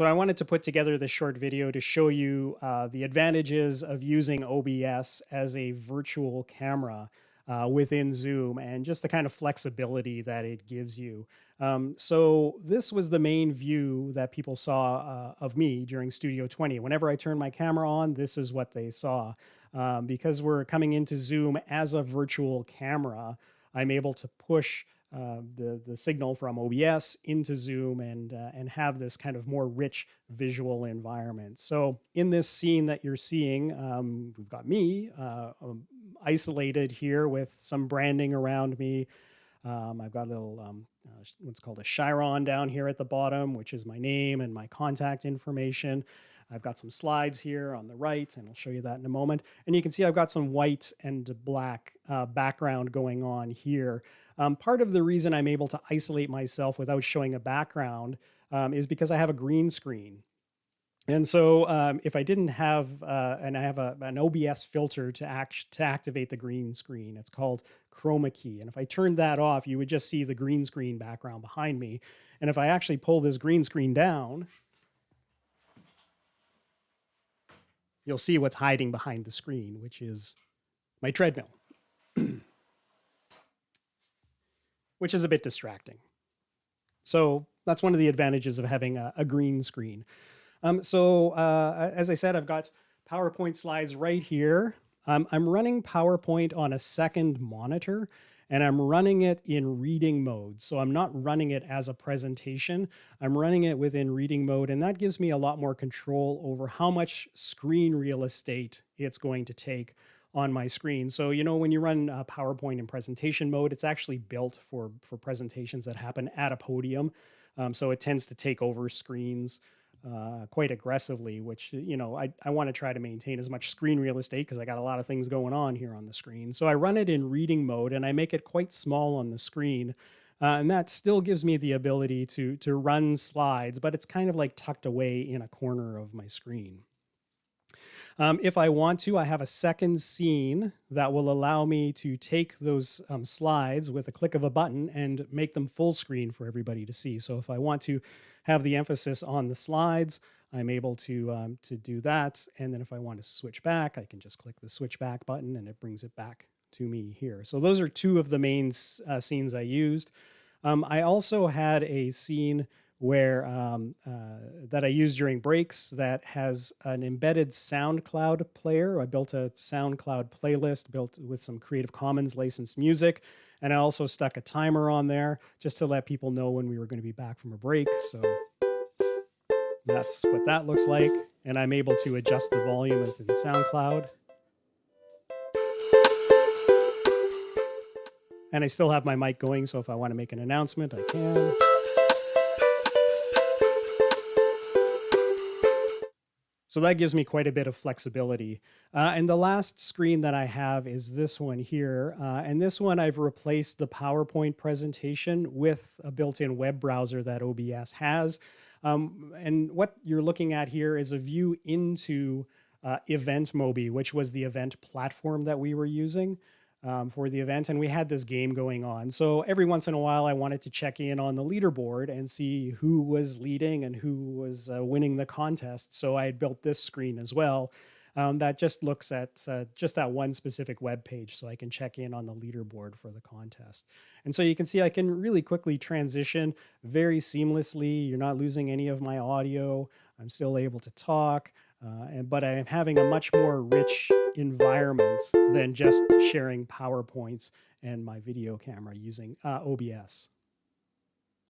So I wanted to put together this short video to show you uh, the advantages of using OBS as a virtual camera uh, within Zoom and just the kind of flexibility that it gives you. Um, so this was the main view that people saw uh, of me during Studio 20. Whenever I turned my camera on, this is what they saw. Um, because we're coming into Zoom as a virtual camera, I'm able to push uh, the the signal from OBS into Zoom and uh, and have this kind of more rich visual environment. So in this scene that you're seeing, um, we've got me uh, um, isolated here with some branding around me. Um, I've got a little um, uh, what's called a Chyron down here at the bottom, which is my name and my contact information. I've got some slides here on the right, and I'll show you that in a moment. And you can see I've got some white and black uh, background going on here. Um, part of the reason I'm able to isolate myself without showing a background um, is because I have a green screen. And so um, if I didn't have, uh, and I have a, an OBS filter to, act, to activate the green screen, it's called chroma key. And if I turned that off, you would just see the green screen background behind me. And if I actually pull this green screen down, you'll see what's hiding behind the screen, which is my treadmill, which is a bit distracting. So that's one of the advantages of having a, a green screen. Um, so uh, as I said, I've got PowerPoint slides right here. Um, I'm running PowerPoint on a second monitor and I'm running it in reading mode. So I'm not running it as a presentation. I'm running it within reading mode, and that gives me a lot more control over how much screen real estate it's going to take on my screen. So, you know, when you run a PowerPoint in presentation mode, it's actually built for, for presentations that happen at a podium. Um, so it tends to take over screens uh, quite aggressively, which, you know, I, I want to try to maintain as much screen real estate because I got a lot of things going on here on the screen. So I run it in reading mode and I make it quite small on the screen. Uh, and that still gives me the ability to, to run slides, but it's kind of like tucked away in a corner of my screen. Um, if I want to, I have a second scene that will allow me to take those um, slides with a click of a button and make them full screen for everybody to see. So if I want to have the emphasis on the slides, I'm able to, um, to do that. And then if I want to switch back, I can just click the switch back button and it brings it back to me here. So those are two of the main uh, scenes I used. Um, I also had a scene where um, uh, that I use during breaks that has an embedded SoundCloud player. I built a SoundCloud playlist built with some Creative Commons licensed music. And I also stuck a timer on there just to let people know when we were going to be back from a break. So that's what that looks like. And I'm able to adjust the volume within SoundCloud. And I still have my mic going, so if I want to make an announcement, I can. So that gives me quite a bit of flexibility. Uh, and the last screen that I have is this one here. Uh, and this one I've replaced the PowerPoint presentation with a built-in web browser that OBS has. Um, and what you're looking at here is a view into uh, EventMobi, which was the event platform that we were using um, for the event, and we had this game going on. So every once in a while, I wanted to check in on the leaderboard and see who was leading and who was uh, winning the contest. So I had built this screen as well. Um, that just looks at uh, just that one specific web page so I can check in on the leaderboard for the contest. And so you can see I can really quickly transition very seamlessly. You're not losing any of my audio. I'm still able to talk. Uh, and, but I'm having a much more rich environment than just sharing PowerPoints and my video camera using uh, OBS.